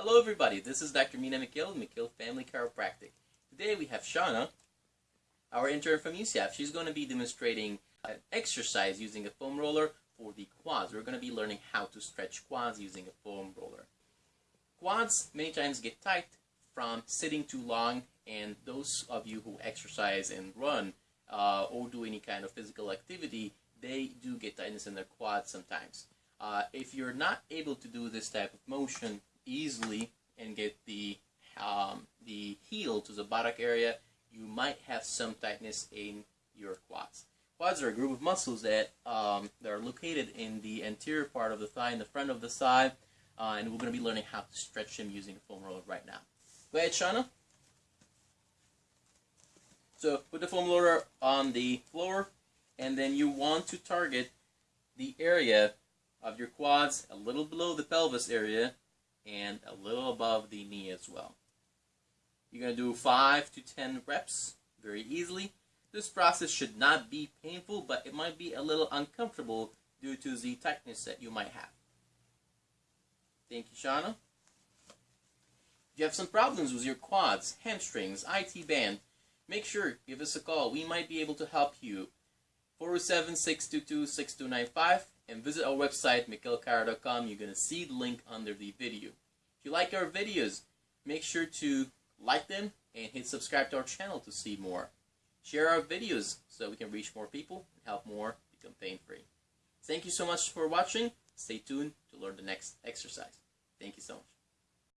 Hello everybody, this is Dr. Mina Mikil, Mikil Family Chiropractic. Today we have Shauna, our intern from UCF. She's going to be demonstrating an exercise using a foam roller for the quads. We're going to be learning how to stretch quads using a foam roller. Quads many times get tight from sitting too long and those of you who exercise and run uh, or do any kind of physical activity, they do get tightness in their quads sometimes. Uh, if you're not able to do this type of motion easily and get the um, the heel to the buttock area, you might have some tightness in your quads. Quads are a group of muscles that, um, that are located in the anterior part of the thigh and the front of the thigh, uh, and we're going to be learning how to stretch them using a foam roller right now. Go ahead, Shauna. So put the foam roller on the floor, and then you want to target the area of your quads a little below the pelvis area and a little above the knee as well. You're going to do 5 to 10 reps very easily. This process should not be painful, but it might be a little uncomfortable due to the tightness that you might have. Thank you, Shauna. If you have some problems with your quads, hamstrings, IT band, make sure give us a call. We might be able to help you. 407-622-6295 and visit our website, mikilchiro.com. You're going to see the link under the video. You like our videos, make sure to like them and hit subscribe to our channel to see more. Share our videos so we can reach more people and help more become pain-free. Thank you so much for watching. Stay tuned to learn the next exercise. Thank you so much.